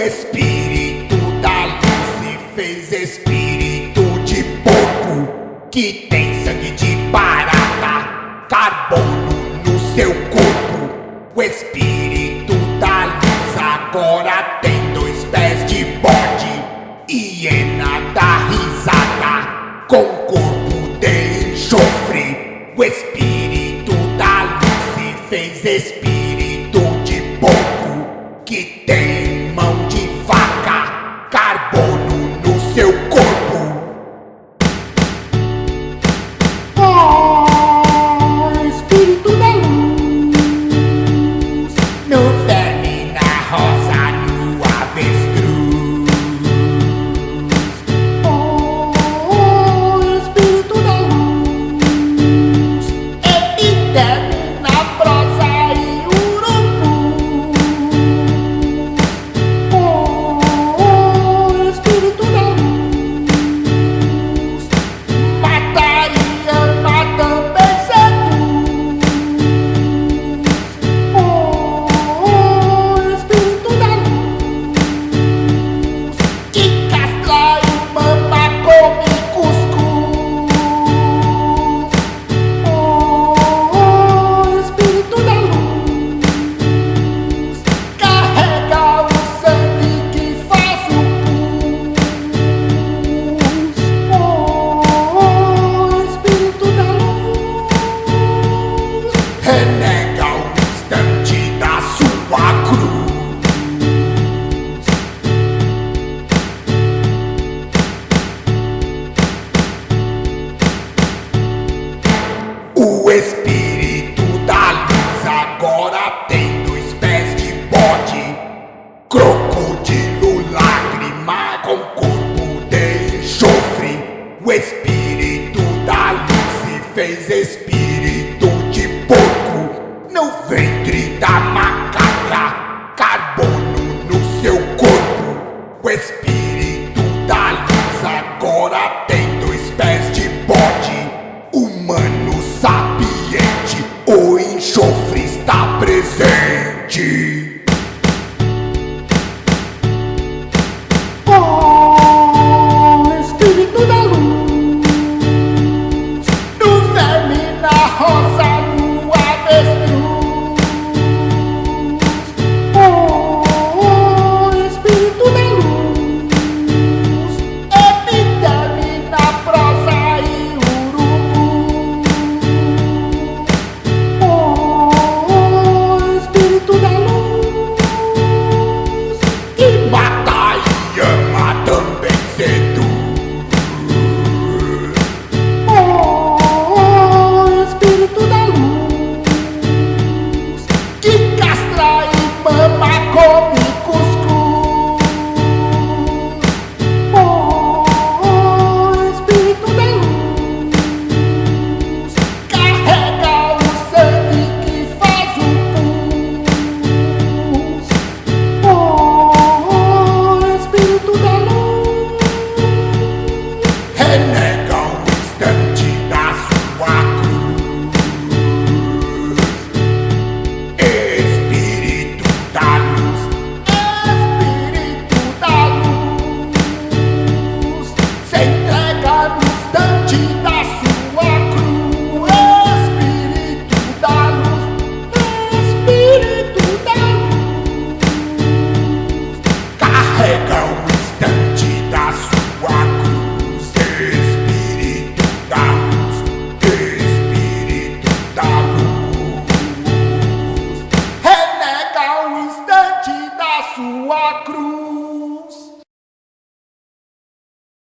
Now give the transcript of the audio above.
O espírito da luz se fez espírito de porco que tem sangue de barata, carbono no seu corpo. O espírito da luz agora tem dois pés de bode, hiena da risada com corpo de enxofre. O espírito da luz se fez espírito de porco que tem tens espírito de porco, não ventre da macaca, carbono no seu corpo, o espírito.